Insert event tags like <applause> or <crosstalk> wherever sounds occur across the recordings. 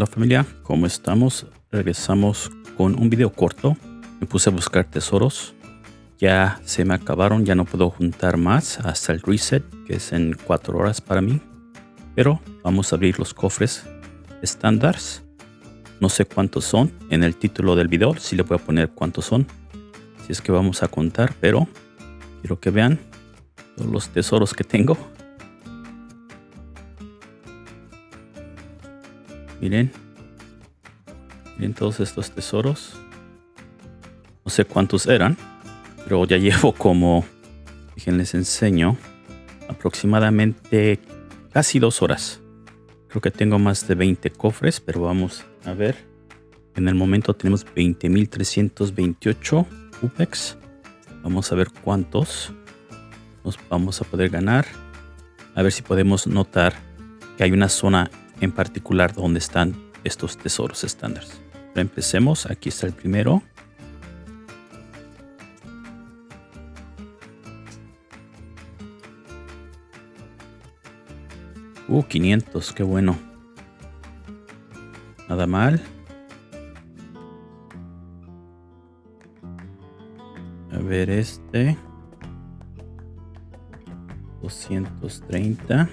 Hola familia, ¿cómo estamos? Regresamos con un video corto. Me puse a buscar tesoros. Ya se me acabaron, ya no puedo juntar más hasta el reset, que es en 4 horas para mí. Pero vamos a abrir los cofres estándares. No sé cuántos son. En el título del video sí le voy a poner cuántos son. Si es que vamos a contar, pero quiero que vean los tesoros que tengo. Miren. Miren todos estos tesoros. No sé cuántos eran. Pero ya llevo como... les enseño. Aproximadamente casi dos horas. Creo que tengo más de 20 cofres. Pero vamos a ver. En el momento tenemos 20.328 UPEX. Vamos a ver cuántos nos vamos a poder ganar. A ver si podemos notar que hay una zona en particular donde están estos tesoros estándares. Empecemos, aquí está el primero. Uh, 500, qué bueno. Nada mal. A ver este. 230.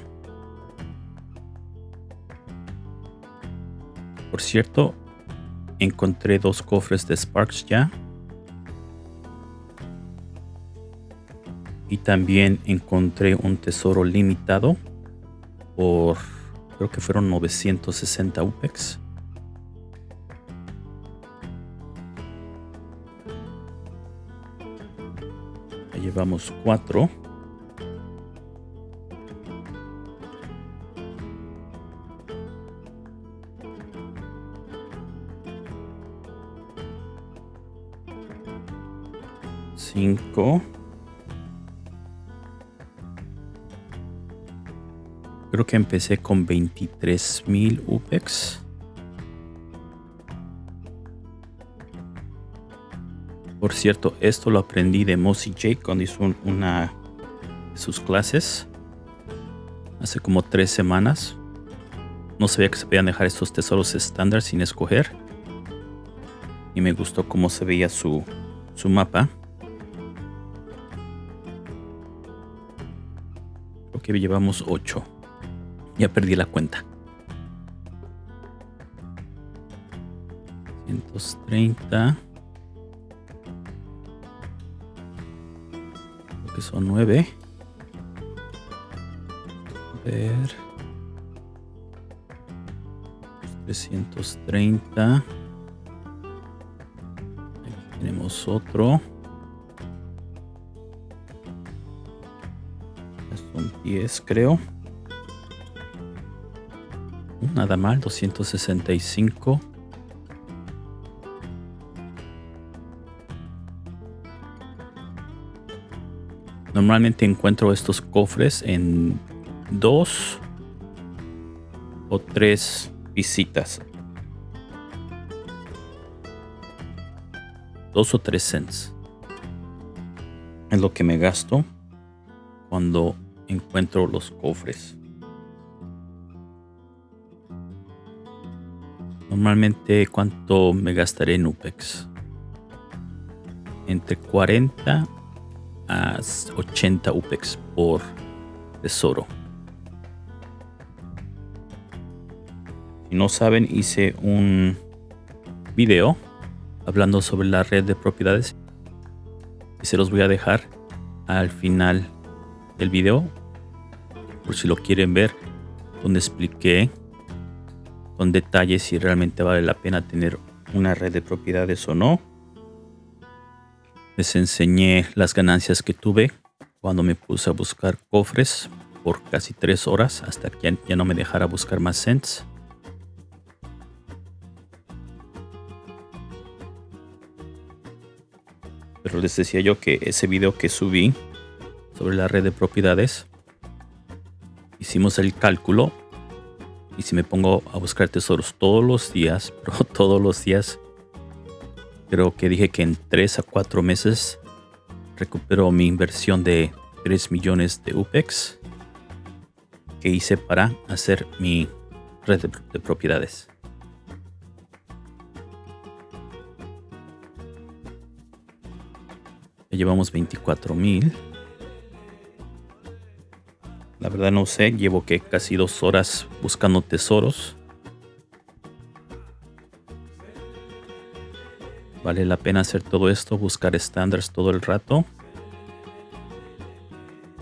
Por cierto, encontré dos cofres de Sparks ya. Y también encontré un tesoro limitado por, creo que fueron 960 UPEX. Llevamos cuatro. 5. Creo que empecé con 23.000 UPEX. Por cierto, esto lo aprendí de Mossy Jake cuando hizo una de sus clases. Hace como tres semanas. No sabía que se podían dejar estos tesoros estándar sin escoger. Y me gustó cómo se veía su, su mapa. Que llevamos 8. Ya perdí la cuenta. 130. Creo que son 9. A ver. 330. Aquí tenemos otro. 10 creo. Nada mal, 265. Normalmente encuentro estos cofres en dos o tres visitas. Dos o tres cents. Es lo que me gasto cuando encuentro los cofres. Normalmente, ¿cuánto me gastaré en UPEX? Entre 40 a 80 UPEX por tesoro. Si no saben, hice un video hablando sobre la red de propiedades y se los voy a dejar al final del video por si lo quieren ver donde expliqué con detalles si realmente vale la pena tener una red de propiedades o no les enseñé las ganancias que tuve cuando me puse a buscar cofres por casi tres horas hasta que ya no me dejara buscar más cents pero les decía yo que ese video que subí sobre la red de propiedades hicimos el cálculo y si me pongo a buscar tesoros todos los días, <laughs> pero todos los días, creo que dije que en 3 a 4 meses recupero mi inversión de 3 millones de UPEX que hice para hacer mi red de, propiedades. Ya llevamos 24 mil. La verdad no sé, llevo que casi dos horas buscando tesoros. Vale la pena hacer todo esto, buscar estándares todo el rato.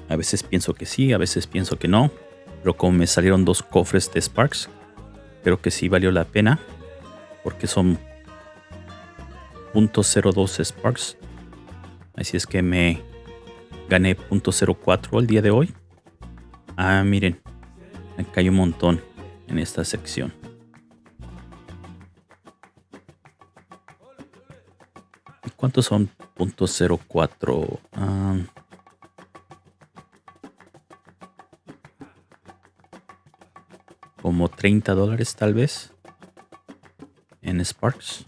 A veces pienso que sí, a veces pienso que no. Pero como me salieron dos cofres de Sparks, creo que sí valió la pena. Porque son .02 Sparks. Así es que me gané .04 el día de hoy. Ah, miren. Me cayó un montón en esta sección. ¿Y cuántos son .04? Ah, como 30 dólares tal vez en Sparks.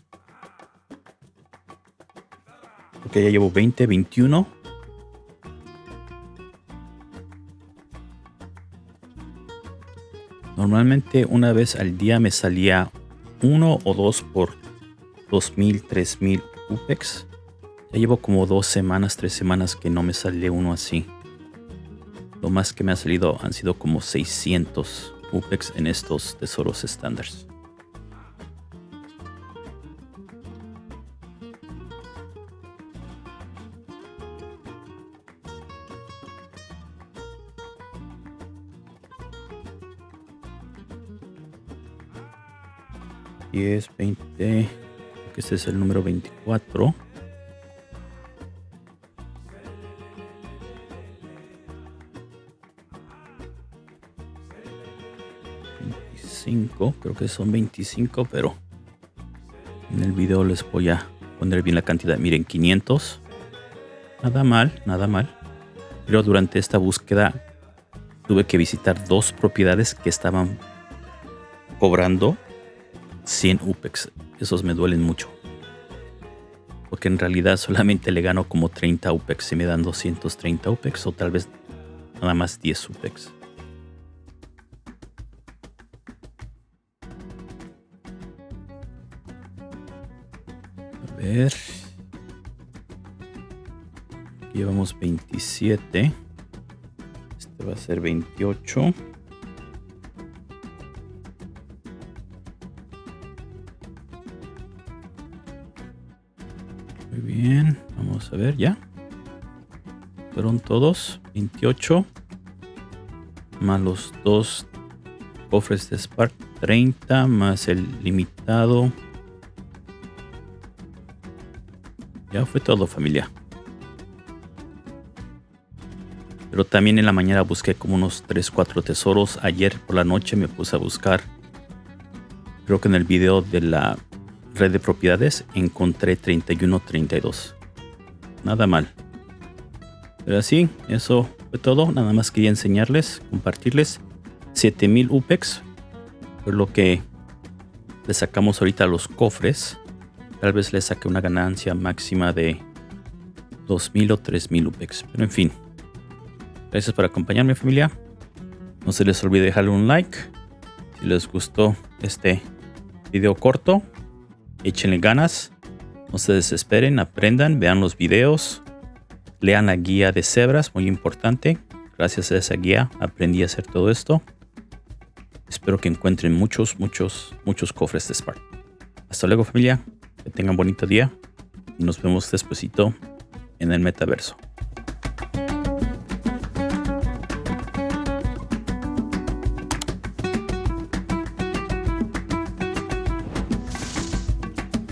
Ok, ya llevo 20, 21. Normalmente una vez al día me salía uno o dos por 2000, 3000 UPEX. Ya llevo como dos semanas, tres semanas que no me sale uno así. Lo más que me ha salido han sido como 600 UPEX en estos tesoros estándares. Es 20, que este es el número 24. creo que son 25, pero en el video les voy a poner bien la cantidad. Miren, 500. Nada mal, nada mal. Pero durante esta búsqueda tuve que visitar dos propiedades que estaban cobrando 100 UPEX. Esos me duelen mucho. Porque en realidad solamente le gano como 30 UPEX. Si me dan 230 UPEX o tal vez nada más 10 UPEX. A ver. Llevamos 27. Este va a ser 28. Bien, vamos a ver ya. Fueron todos 28 más los dos cofres de Spark 30 más el limitado. Ya fue todo familia. Pero también en la mañana busqué como unos 3, 4 tesoros. Ayer por la noche me puse a buscar. Creo que en el video de la red de propiedades encontré 3132. Nada mal. Pero así, eso fue todo. Nada más quería enseñarles, compartirles 7000 UPEX. Por lo que le sacamos ahorita los cofres. Tal vez le saque una ganancia máxima de 2000 o 3000 UPEX. Pero en fin. Gracias por acompañarme familia. No se les olvide dejarle un like. Si les gustó este video corto échenle ganas, no se desesperen, aprendan, vean los videos, lean la guía de cebras, muy importante. Gracias a esa guía aprendí a hacer todo esto. Espero que encuentren muchos, muchos, muchos cofres de Spark. Hasta luego familia, que tengan bonito día y nos vemos despuesito en el metaverso.